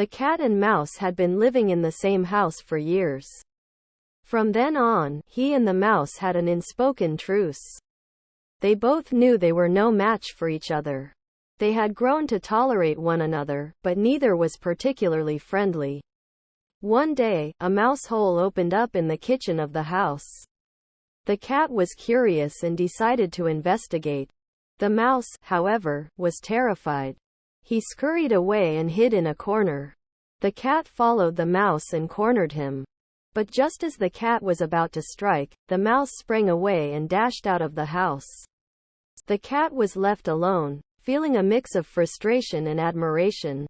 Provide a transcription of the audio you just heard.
The cat and mouse had been living in the same house for years. From then on, he and the mouse had an unspoken truce. They both knew they were no match for each other. They had grown to tolerate one another, but neither was particularly friendly. One day, a mouse hole opened up in the kitchen of the house. The cat was curious and decided to investigate. The mouse, however, was terrified. He scurried away and hid in a corner. The cat followed the mouse and cornered him. But just as the cat was about to strike, the mouse sprang away and dashed out of the house. The cat was left alone, feeling a mix of frustration and admiration.